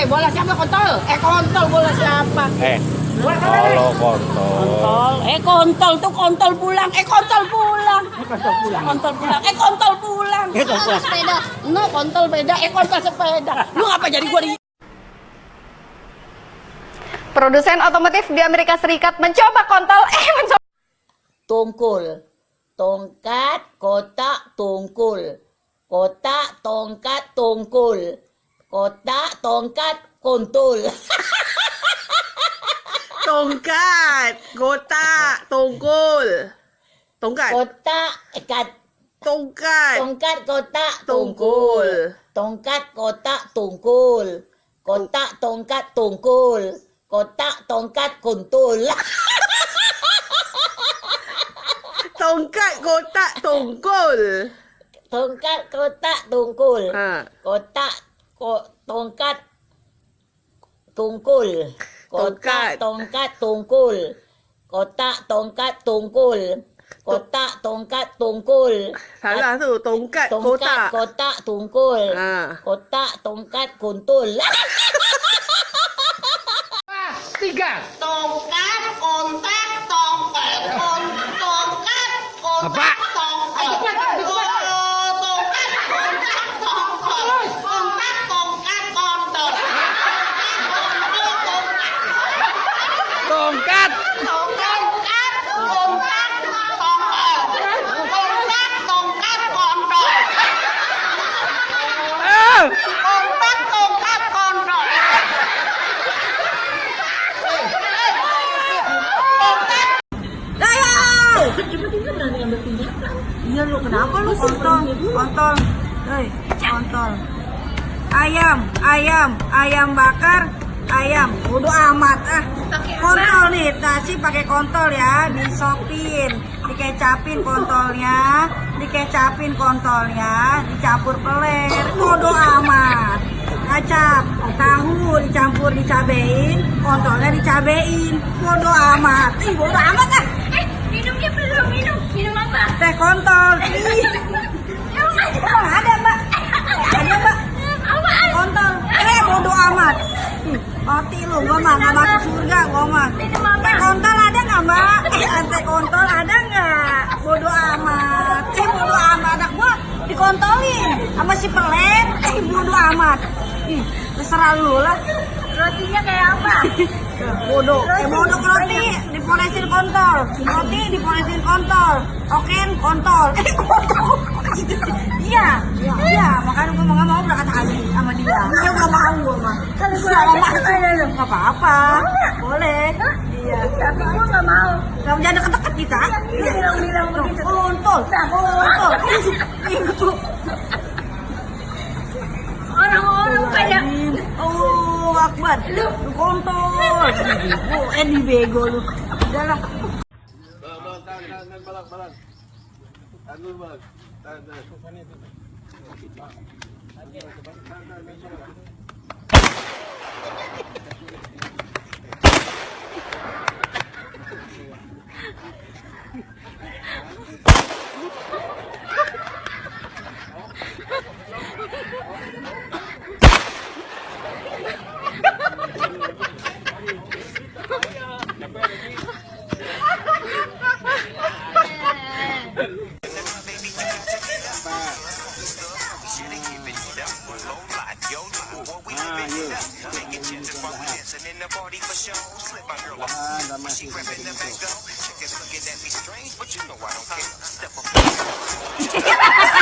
Eh, bola siapa kontol? Eh, kontol bola siapa? Eh, kalau kontol. Kontol, eh kontol tuh kontol pulang, eh kontol pulang, Eh, kontol pulang. kontol pulang, eh kontol pulang. Eh, kontol sepeda. No, kontol beda, eh kontol sepeda. Lu ngapa jadi gua di Produsen otomotif di Amerika Serikat mencoba kontol, eh mencoba tungkul, tongkat, kotak, tungkul, kotak, tongkat, tungkul, kotak, tongkat, kontul. Tongkat, kotak, tongkol. Tongkat, Kotak, ikat, tongkat, tongkat, kotak, tongkol. Tongkat, kotak, tungkul. Kotak, tongkat, tungkul. Kotak, tongkat, kuntul. Tongkat, kotak, tongkol. Tongkat, kotak, tungkul. Ha. Kotak, ko, tongkat, tungkul. Kotak, Tongkat. tungkul. Kotak, tongkat, tungkul. Kotak, tongkat, tungkul. Salah tu, tongkat, Tongkat, kotak. kotak, tungkul. Ha. Kotak, tongkat, kuntul. Tiga. Tongkat, kontak, tongkat, kon, tongkat, kontak, Apa? Iya lu kenapa lu kontol? Kontol. Hei, kontol. Ayam, ayam, ayam bakar, ayam. Bodoh amat ah. Kontol nih, nasi pakai kontol ya, disopin, dikecapin kontolnya, dikecapin kontolnya, dicampur peler. Bodoh amat. Kacap, tahu dicampur dicabein, kontolnya dicabein. Bodoh amat. Ih, bodoh amat ah. minumnya belum minum? Teh kontol. Ih. Ada, Mbak. Ada, Mbak. Kontol. Eh, bodoh amat. Ih, Mati lu, gua mah nggak masuk surga, gua mah. Teh kontol ada nggak, Mbak? Eh, teh kontol ada nggak? Bodoh amat. Eh, bodoh amat. Anak gua dikontolin sama si pelet. Eh, bodoh amat. Ih, terserah lu lah. Rotinya kayak apa? Bodoh. Eh, bodoh roti dipolesin kontol. Roti dipolesin kontol. Oken kontol. Eh, kontol. Iya, iya, makanya gue nggak mau berangkat haji sama dia. Iya, gak mau gue mah. Kalau gue Nggak ada, mau. Nggak apa-apa. Boleh. Iya. Tapi gue gak mau. Gak jangan deket-deket kita. Dia bilang-bilang begitu. Kontol. Kontol. Itu. Orang-orang pada Oh, Akbar. Lu kontol. Oh, eh di bego lu. Tahan balang, balang. Tahan balang. be for show. Slip my girl off. I. Step up.